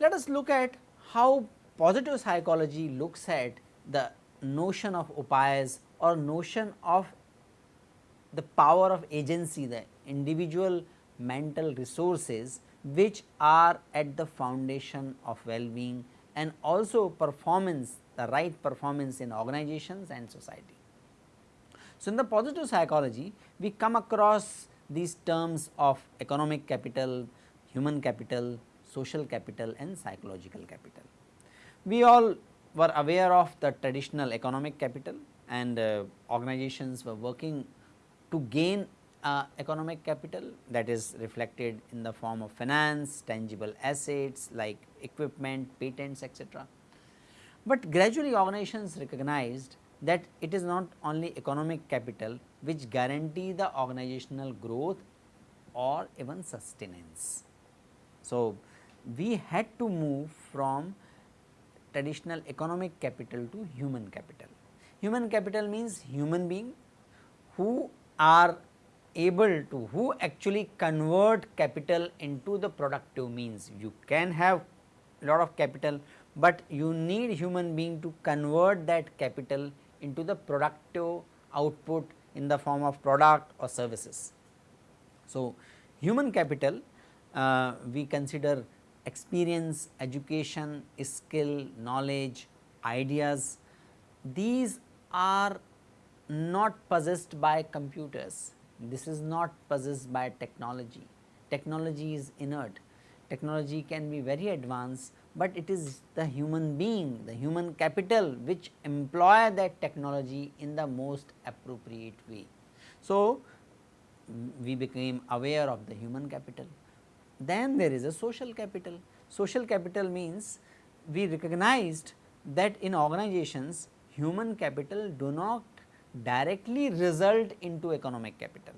Let us look at how positive psychology looks at the notion of upayas or notion of the power of agency, the individual mental resources which are at the foundation of well-being and also performance, the right performance in organizations and society. So, in the positive psychology, we come across these terms of economic capital, human capital, social capital and psychological capital. We all were aware of the traditional economic capital and uh, organizations were working to gain uh, economic capital that is reflected in the form of finance, tangible assets like equipment, patents etc. But gradually organizations recognized that it is not only economic capital which guarantee the organizational growth or even sustenance. So, we had to move from traditional economic capital to human capital. Human capital means human being who are able to who actually convert capital into the productive means. You can have a lot of capital, but you need human being to convert that capital into the productive output in the form of product or services. So, human capital uh, we consider experience, education, skill, knowledge, ideas, these are not possessed by computers, this is not possessed by technology. Technology is inert, technology can be very advanced, but it is the human being, the human capital which employ that technology in the most appropriate way. So, we became aware of the human capital. Then there is a social capital. Social capital means we recognized that in organizations human capital do not directly result into economic capital.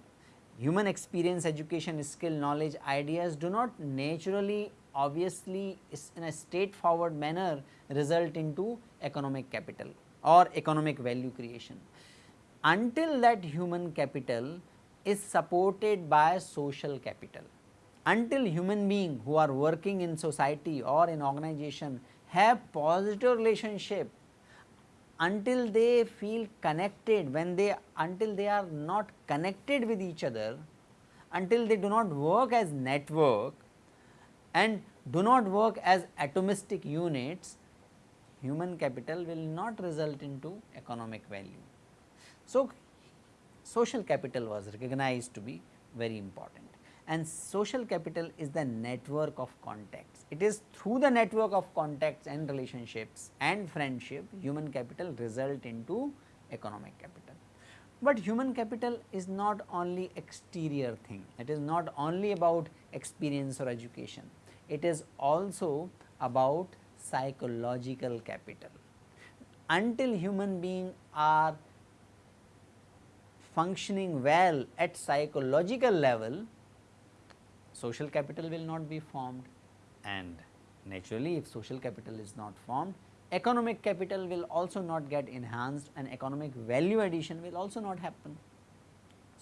Human experience, education, skill, knowledge, ideas do not naturally obviously in a straightforward manner result into economic capital or economic value creation. Until that human capital is supported by social capital, until human being who are working in society or in organization have positive relationship until they feel connected when they until they are not connected with each other until they do not work as network and do not work as atomistic units human capital will not result into economic value. So, social capital was recognized to be very important and social capital is the network of contacts. It is through the network of contacts and relationships and friendship human capital result into economic capital. But human capital is not only exterior thing, it is not only about experience or education, it is also about psychological capital. Until human beings are functioning well at psychological level, social capital will not be formed and naturally if social capital is not formed economic capital will also not get enhanced and economic value addition will also not happen.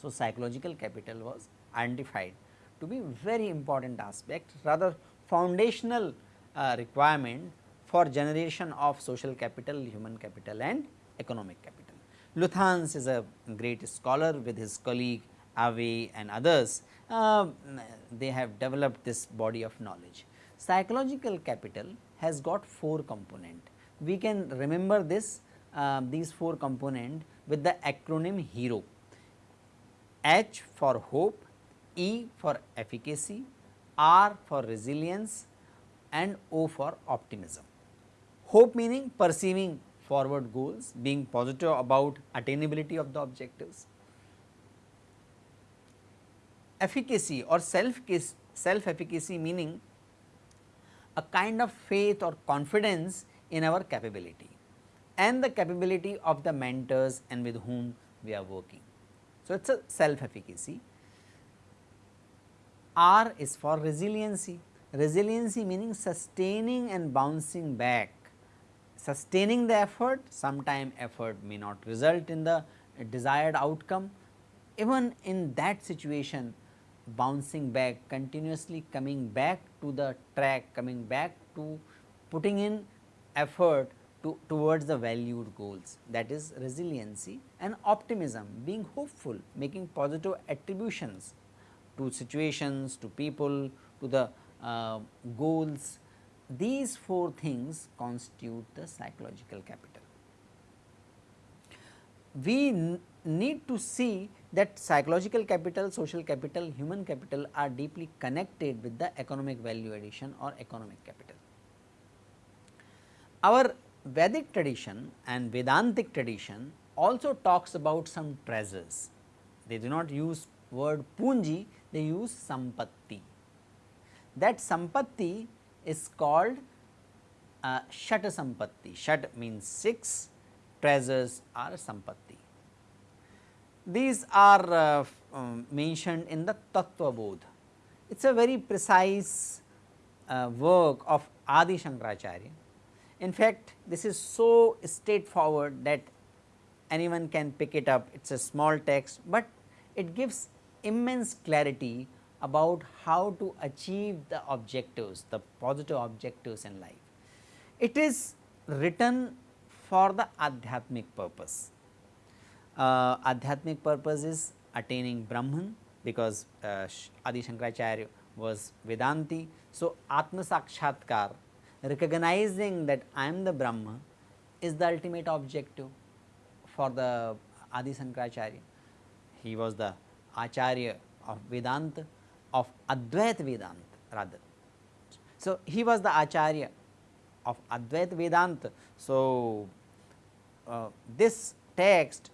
So, psychological capital was identified to be very important aspect rather foundational uh, requirement for generation of social capital, human capital and economic capital. Luthans is a great scholar with his colleague Awe and others uh, they have developed this body of knowledge. Psychological capital has got 4 component. We can remember this uh, these 4 component with the acronym HERO. H for hope, E for efficacy, R for resilience and O for optimism. Hope meaning perceiving forward goals, being positive about attainability of the objectives efficacy or self self efficacy meaning a kind of faith or confidence in our capability and the capability of the mentors and with whom we are working. So, it is a self efficacy. R is for resiliency. resiliency meaning sustaining and bouncing back. Sustaining the effort, sometime effort may not result in the desired outcome. Even in that situation, bouncing back, continuously coming back to the track, coming back to putting in effort to, towards the valued goals that is resiliency and optimism, being hopeful, making positive attributions to situations, to people, to the uh, goals. These four things constitute the psychological capital. We need to see that psychological capital, social capital, human capital are deeply connected with the economic value addition or economic capital. Our Vedic tradition and Vedantic tradition also talks about some treasures. They do not use word punji, they use sampatti. That sampatti is called uh, Shat sampatti. Shat means 6, treasures are sampatti. These are uh, um, mentioned in the Tattva Bodh. It is a very precise uh, work of Adi Shankaracharya. In fact, this is so straightforward that anyone can pick it up. It is a small text, but it gives immense clarity about how to achieve the objectives, the positive objectives in life. It is written for the adhyatmic purpose uh, Adhyatmic purpose is attaining Brahman because uh, Adi Shankaracharya was Vedanti. So, Atma Sakshatkar recognizing that I am the Brahma is the ultimate objective for the Adi Shankaracharya. He was the Acharya of Vedanta of Advaita Vedanta rather. So, he was the Acharya of Advaita Vedanta. So, uh, this text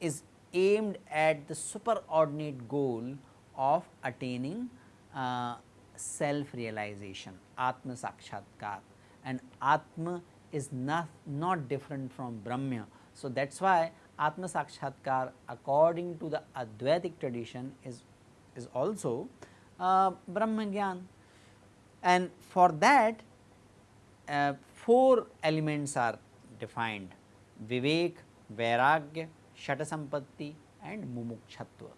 is aimed at the superordinate goal of attaining uh, self realization atma sakshatkar. And atma is not, not different from brahma. So, that is why atma sakshatkar according to the advaitic tradition is, is also uh, brahma and for that uh, four elements are defined Vivek, Vairagya, Shatasampatti and Mumukshatva.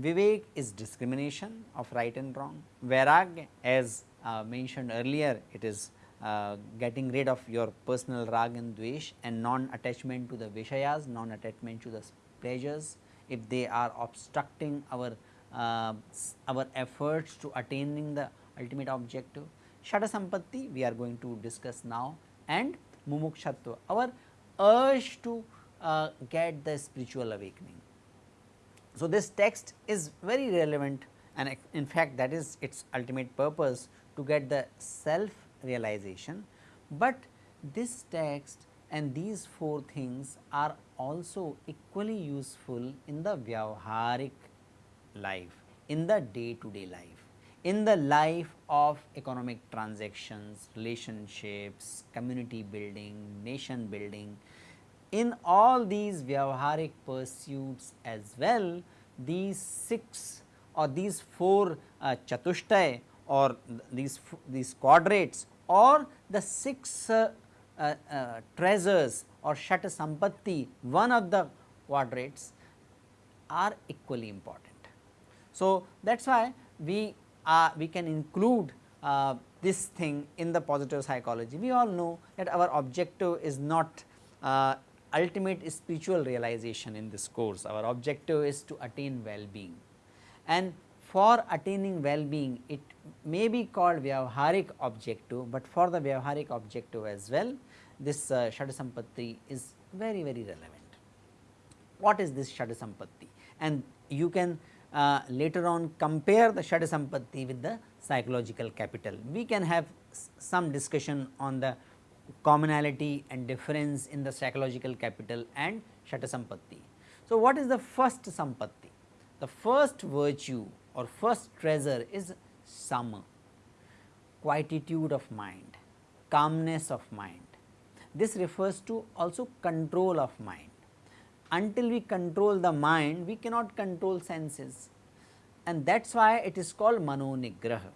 Vivek is discrimination of right and wrong. Vairagya as uh, mentioned earlier it is uh, getting rid of your personal rag and dvesh and non-attachment to the Vishayas, non-attachment to the pleasures if they are obstructing our uh, our efforts to attaining the ultimate objective. Shatasampatti we are going to discuss now and Mumukshatva. Our urge to uh, get the spiritual awakening. So, this text is very relevant and in fact, that is its ultimate purpose to get the self realization, but this text and these four things are also equally useful in the vyavharik life, in the day to day life, in the life of economic transactions, relationships, community building, nation building, in all these vyavaharik pursuits as well, these six or these four uh, chatushtay or these these quadrates or the six uh, uh, uh, treasures or shata sampatti, one of the quadrates are equally important. So, that is why we uh, we can include uh, this thing in the positive psychology. We all know that our objective is not uh, ultimate spiritual realization in this course. Our objective is to attain well-being and for attaining well-being it may be called Vyavaharik objective, but for the Vyavaharik objective as well this uh, Shadasampatti is very very relevant. What is this Shadasampatti? And you can uh, later on compare the Shadasampatti with the psychological capital. We can have some discussion on the commonality and difference in the psychological capital and Shatasampatti. So, what is the first Sampatti? The first virtue or first treasure is Sama, quietude of mind, calmness of mind. This refers to also control of mind. Until we control the mind, we cannot control senses and that is why it is called Manonigraha.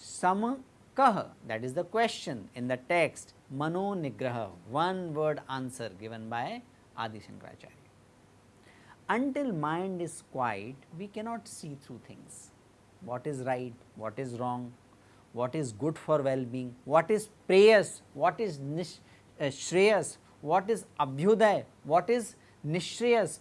Samakah that is the question in the text Mano Nigraha one word answer given by Adi Shankaracharya. Until mind is quiet we cannot see through things what is right, what is wrong, what is good for well-being, what is preyas, what is nish, uh, shreyas, what is abhyuday, what is nishreyas,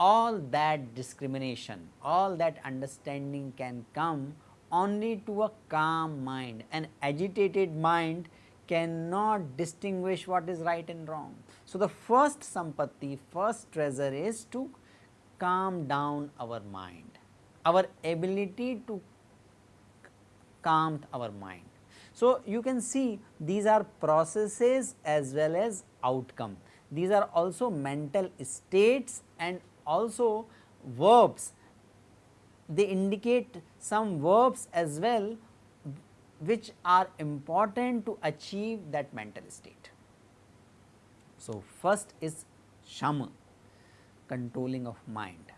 all that discrimination, all that understanding can come only to a calm mind. An agitated mind cannot distinguish what is right and wrong. So, the first sampatti, first treasure is to calm down our mind, our ability to calm our mind. So, you can see these are processes as well as outcome. These are also mental states and also verbs. They indicate some verbs as well which are important to achieve that mental state. So, first is shama controlling of mind.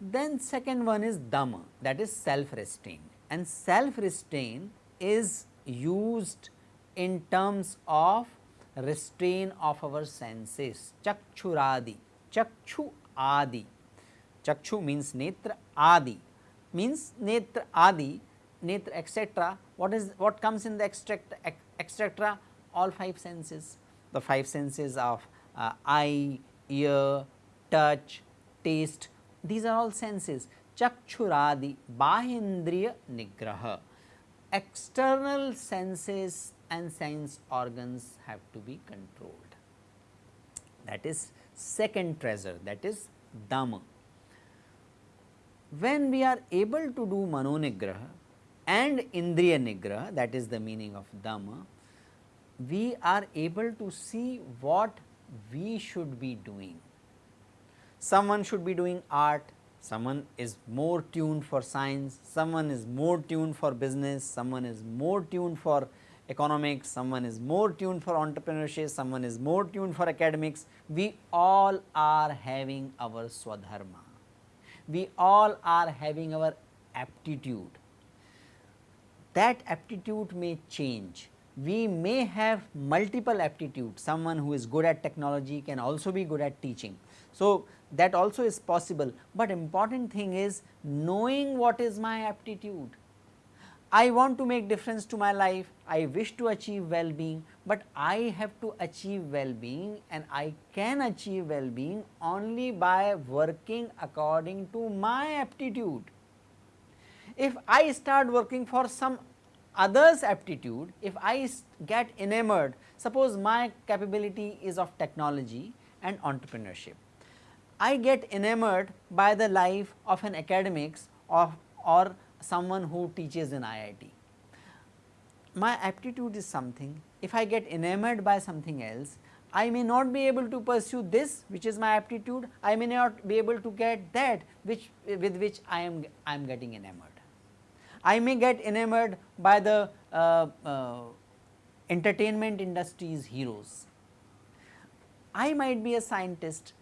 Then second one is dhamma that is self restraint and self restraint is used in terms of restraint of our senses. Chakshuradi chakshu adi. Chakshu means netra adi. Means netra adi netra etc what is what comes in the extract etc all five senses. The five senses of uh, eye ear touch taste. These are all senses. Chakshuradi bahindriya nigraha. External senses and sense organs have to be controlled. That is second treasure that is dhamma. When we are able to do manonigraha and indriya nigraha that is the meaning of dhamma we are able to see what we should be doing. Someone should be doing art someone is more tuned for science, someone is more tuned for business, someone is more tuned for economics, someone is more tuned for entrepreneurship, someone is more tuned for academics. We all are having our swadharma, we all are having our aptitude. That aptitude may change. We may have multiple aptitudes, someone who is good at technology can also be good at teaching. So, that also is possible, but important thing is knowing what is my aptitude. I want to make difference to my life, I wish to achieve well-being, but I have to achieve well-being and I can achieve well-being only by working according to my aptitude. If I start working for some others aptitude, if I get enamored, suppose my capability is of technology and entrepreneurship I get enamored by the life of an academics or, or someone who teaches in IIT. My aptitude is something, if I get enamored by something else, I may not be able to pursue this which is my aptitude, I may not be able to get that which with which I am I am getting enamored. I may get enamored by the uh, uh, entertainment industry's heroes. I might be a scientist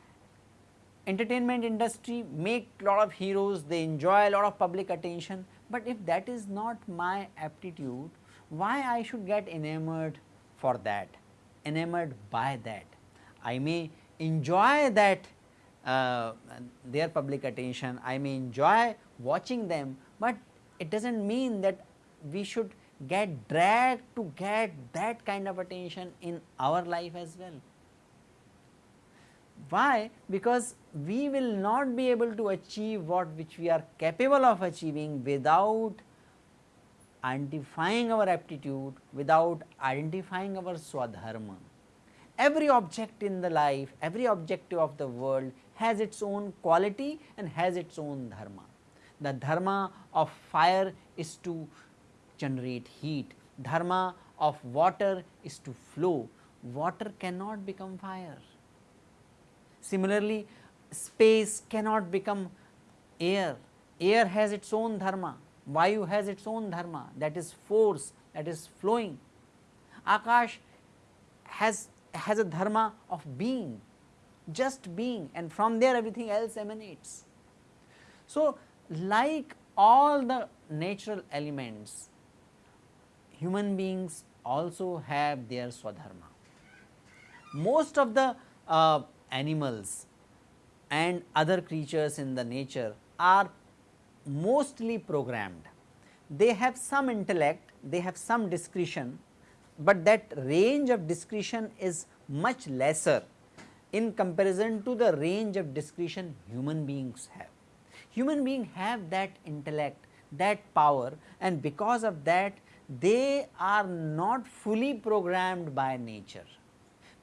entertainment industry make lot of heroes, they enjoy a lot of public attention, but if that is not my aptitude, why I should get enamored for that, enamored by that. I may enjoy that uh, their public attention, I may enjoy watching them, but it does not mean that we should get dragged to get that kind of attention in our life as well. Why? Because we will not be able to achieve what which we are capable of achieving without identifying our aptitude, without identifying our swadharma. Every object in the life, every objective of the world has its own quality and has its own dharma. The dharma of fire is to generate heat, dharma of water is to flow, water cannot become fire Similarly, space cannot become air, air has its own dharma, vayu has its own dharma that is force that is flowing. Akash has, has a dharma of being, just being and from there everything else emanates. So, like all the natural elements human beings also have their swadharma. Most of the uh, animals and other creatures in the nature are mostly programmed. They have some intellect, they have some discretion, but that range of discretion is much lesser in comparison to the range of discretion human beings have. Human beings have that intellect, that power and because of that they are not fully programmed by nature.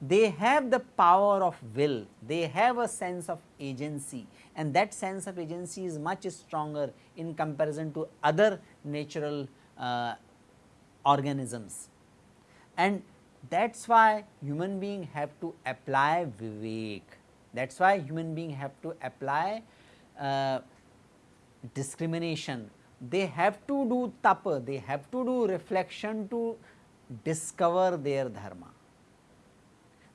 They have the power of will, they have a sense of agency. And that sense of agency is much stronger in comparison to other natural uh, organisms. And that is why human being have to apply vivek, that is why human being have to apply uh, discrimination. They have to do tapa, they have to do reflection to discover their dharma.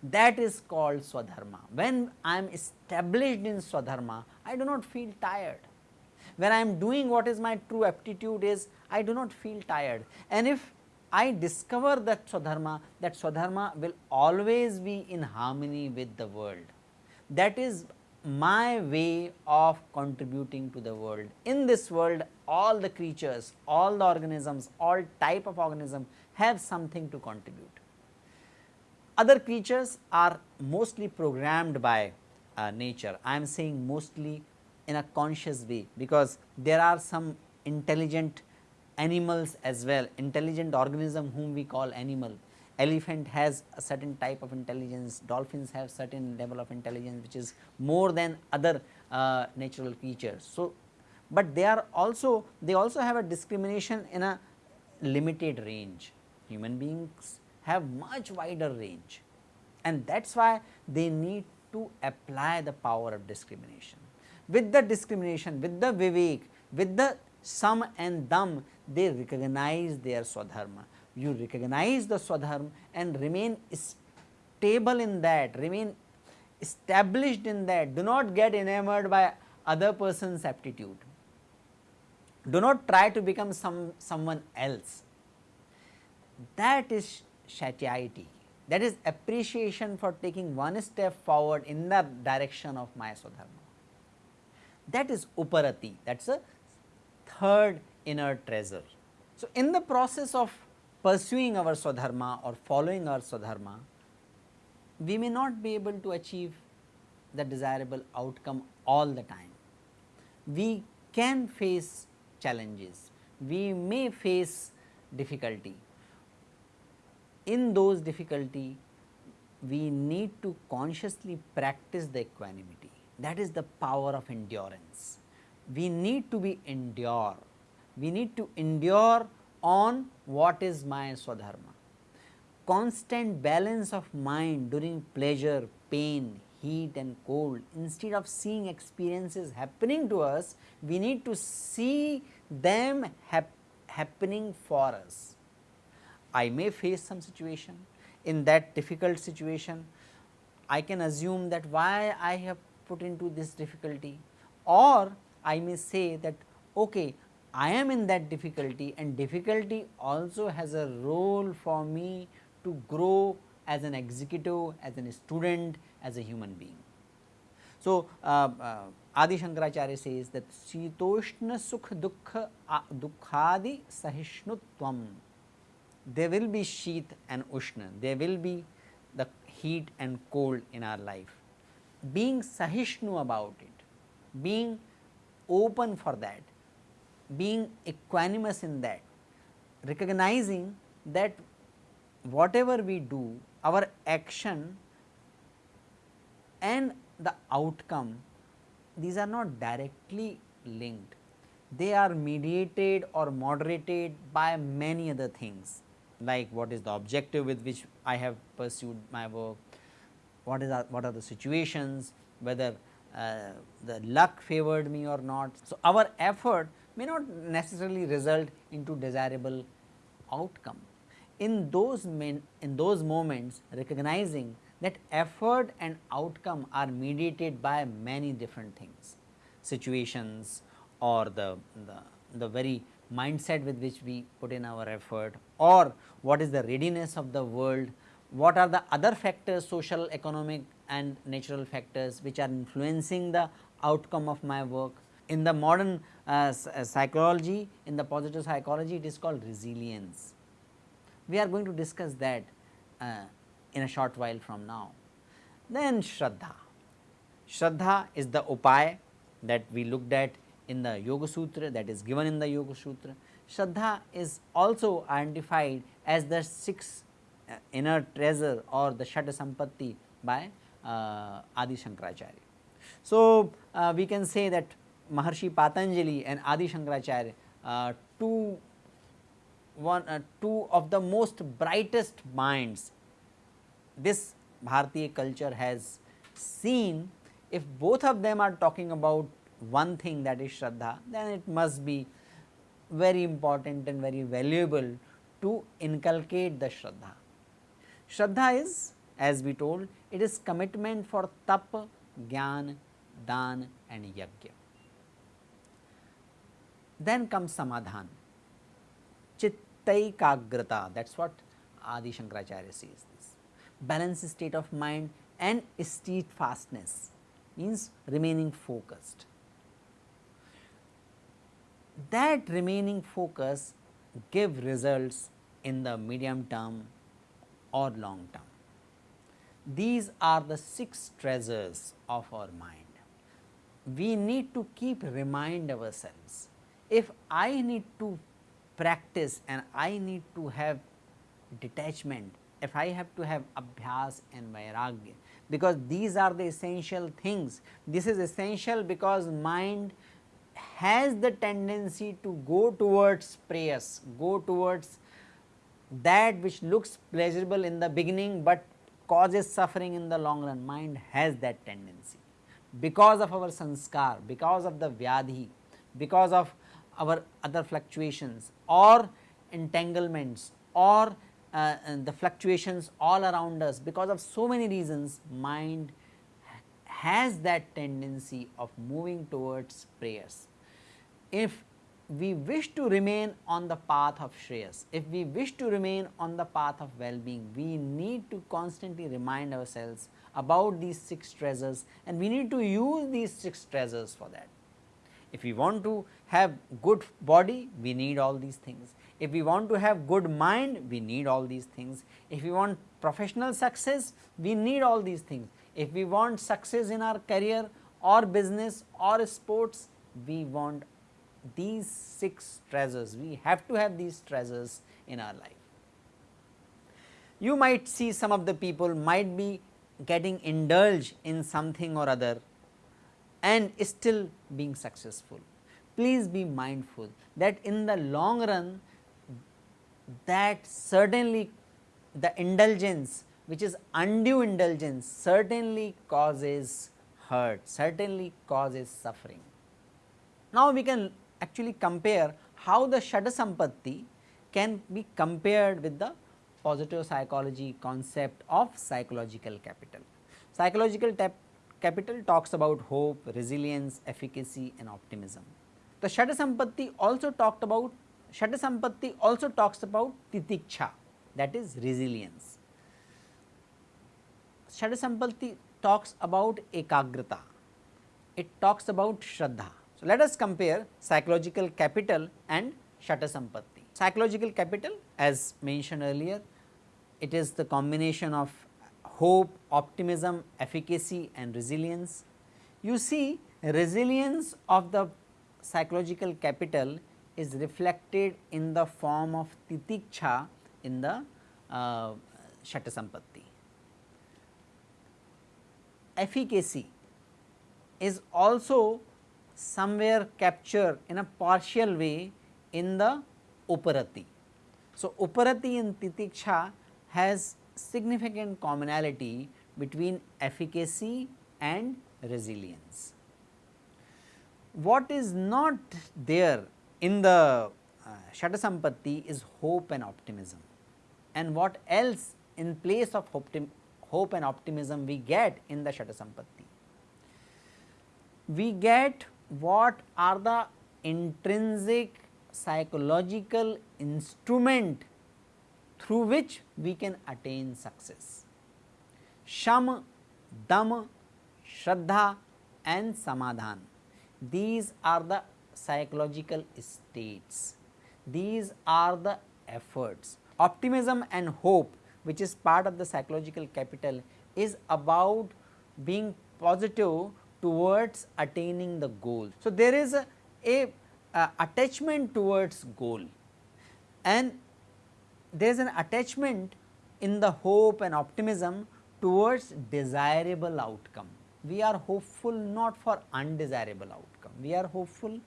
That is called swadharma. When I am established in swadharma, I do not feel tired. When I am doing what is my true aptitude is, I do not feel tired. And if I discover that swadharma, that swadharma will always be in harmony with the world. That is my way of contributing to the world. In this world all the creatures, all the organisms, all type of organism have something to contribute. Other creatures are mostly programmed by uh, nature. I am saying mostly in a conscious way, because there are some intelligent animals as well, intelligent organism whom we call animal elephant has a certain type of intelligence, dolphins have certain level of intelligence which is more than other uh, natural creatures. So, but they are also they also have a discrimination in a limited range. Human beings have much wider range and that is why they need to apply the power of discrimination. With the discrimination, with the vivek, with the sum and dam, they recognize their swadharma you recognize the swadharma and remain stable in that, remain established in that, do not get enamored by other person's aptitude. Do not try to become some someone else. That is satiety, that is appreciation for taking one step forward in the direction of my swadharma. That is uparati, that is a third inner treasure. So, in the process of pursuing our swadharma or following our swadharma, we may not be able to achieve the desirable outcome all the time. We can face challenges, we may face difficulty. In those difficulty, we need to consciously practice the equanimity that is the power of endurance. We need to be endure, we need to endure on what is my swadharma. Constant balance of mind during pleasure, pain, heat and cold instead of seeing experiences happening to us, we need to see them hap happening for us. I may face some situation in that difficult situation, I can assume that why I have put into this difficulty or I may say that okay I am in that difficulty and difficulty also has a role for me to grow as an executive, as a student, as a human being. So, uh, uh, Adi Shankaracharya says that Sitoshna Sukh Dukha Dukhadi Sahishnutvam. There will be Sheet and Ushna, there will be the heat and cold in our life. Being Sahishnu about it, being open for that, being equanimous in that, recognizing that whatever we do, our action and the outcome, these are not directly linked. They are mediated or moderated by many other things like what is the objective with which I have pursued my work, what is what are the situations, whether uh, the luck favored me or not. So, our effort may not necessarily result into desirable outcome. In those in those moments recognizing that effort and outcome are mediated by many different things, situations or the, the, the very mindset with which we put in our effort or what is the readiness of the world, what are the other factors social, economic and natural factors which are influencing the outcome of my work. In the modern uh, uh psychology, in the positive psychology it is called resilience. We are going to discuss that uh, in a short while from now. Then Shraddha. Shraddha is the upaya that we looked at in the Yoga Sutra that is given in the Yoga Sutra. Shraddha is also identified as the six uh, inner treasure or the Shata Sampatti by uh, Adi Shankaracharya. So, uh, we can say that Maharshi Patanjali and Adi Shankaracharya uh, two one uh, two of the most brightest minds this Bharatiya culture has seen if both of them are talking about one thing that is Shraddha, then it must be very important and very valuable to inculcate the Shraddha. Shraddha is as we told it is commitment for tap, gyan, dan and yajna. Then comes samadhan, chittaikagrata that is what Adi Shankaracharya says this, balanced state of mind and steadfastness means remaining focused that remaining focus give results in the medium term or long term. These are the 6 treasures of our mind. We need to keep remind ourselves, if I need to practice and I need to have detachment, if I have to have abhyas and vairagya, because these are the essential things. This is essential because mind has the tendency to go towards preyas, go towards that which looks pleasurable in the beginning, but causes suffering in the long run. Mind has that tendency. Because of our sanskar, because of the vyadhi, because of our other fluctuations or entanglements or uh, the fluctuations all around us because of so many reasons mind has that tendency of moving towards preyas if we wish to remain on the path of Shreyas, if we wish to remain on the path of well-being, we need to constantly remind ourselves about these 6 treasures and we need to use these 6 treasures for that. If we want to have good body, we need all these things. If we want to have good mind, we need all these things. If we want professional success, we need all these things. If we want success in our career or business or sports, we want these 6 treasures, we have to have these treasures in our life. You might see some of the people might be getting indulged in something or other and still being successful. Please be mindful that in the long run that certainly the indulgence which is undue indulgence certainly causes hurt, certainly causes suffering. Now, we can actually compare how the Shata Sampatti can be compared with the positive psychology concept of psychological capital. Psychological capital talks about hope, resilience, efficacy and optimism. The Shata Sampatti also talked about Shata Sampatti also talks about titiksha that is resilience. Shata Sampatti talks about ekagrata, it talks about shraddha so, let us compare psychological capital and Shata Sampatti. Psychological capital as mentioned earlier, it is the combination of hope, optimism, efficacy and resilience. You see resilience of the psychological capital is reflected in the form of titiksha in the uh, Shata Sampatti. Efficacy is also somewhere captured in a partial way in the Uparati. So, Uparati and Titiksha has significant commonality between efficacy and resilience. What is not there in the uh, Shata Sampatti is hope and optimism and what else in place of hope and optimism we get in the Shata Sampatti. We get what are the intrinsic psychological instrument through which we can attain success. Sham, Dam, Shraddha and Samadhan. These are the psychological states. These are the efforts. Optimism and hope which is part of the psychological capital is about being positive towards attaining the goal. So, there is a, a, attachment towards goal and there is an attachment in the hope and optimism towards desirable outcome. We are hopeful not for undesirable outcome, we are hopeful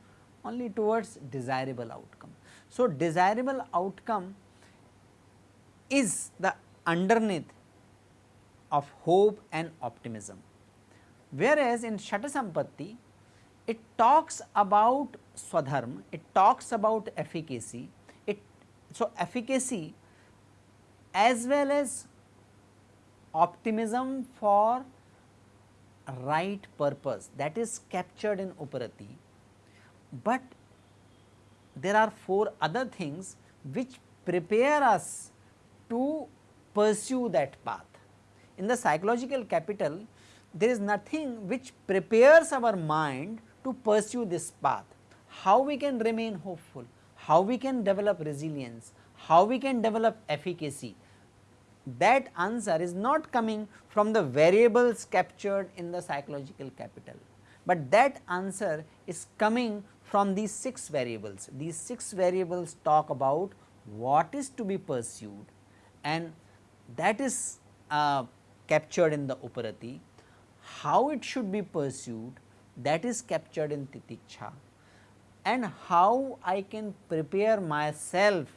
only towards desirable outcome. So, desirable outcome is the underneath of hope and optimism. Whereas, in Shatasampatti it talks about swadharma, it talks about efficacy, it so efficacy as well as optimism for right purpose that is captured in Uparati, but there are four other things which prepare us to pursue that path. In the psychological capital, there is nothing which prepares our mind to pursue this path. How we can remain hopeful, how we can develop resilience, how we can develop efficacy, that answer is not coming from the variables captured in the psychological capital, but that answer is coming from these 6 variables. These 6 variables talk about what is to be pursued and that is uh, captured in the Uparati, how it should be pursued that is captured in Titiksha and how I can prepare myself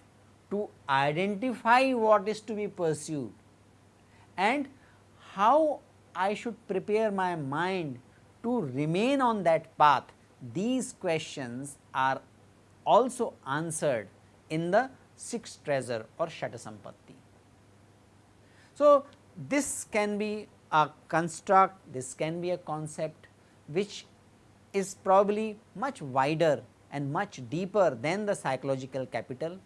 to identify what is to be pursued and how I should prepare my mind to remain on that path. These questions are also answered in the sixth treasure or Shatasampatti. So, this can be a construct, this can be a concept which is probably much wider and much deeper than the psychological capital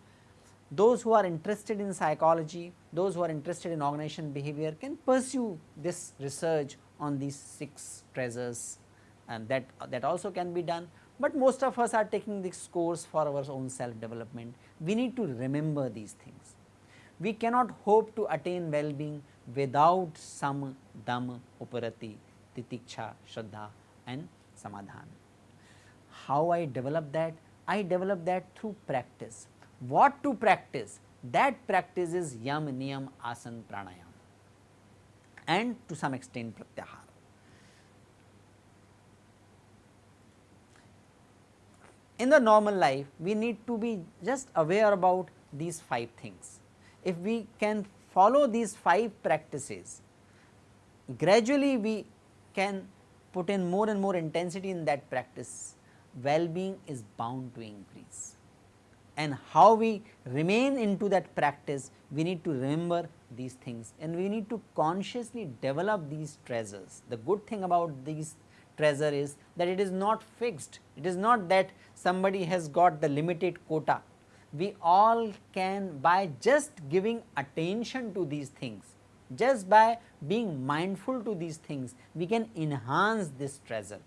those who are interested in psychology, those who are interested in organization behavior can pursue this research on these 6 treasures and that, that also can be done. But most of us are taking this course for our own self development. We need to remember these things. We cannot hope to attain well-being without some dam, uparati, titiksha, shraddha and samadhan. How I develop that? I develop that through practice what to practice that practice is yam, niyam, asan, pranayam and to some extent pratyahara. In the normal life we need to be just aware about these 5 things. If we can follow these 5 practices gradually we can put in more and more intensity in that practice well-being is bound to increase and how we remain into that practice we need to remember these things and we need to consciously develop these treasures. The good thing about these treasure is that it is not fixed, it is not that somebody has got the limited quota. We all can by just giving attention to these things, just by being mindful to these things, we can enhance this treasure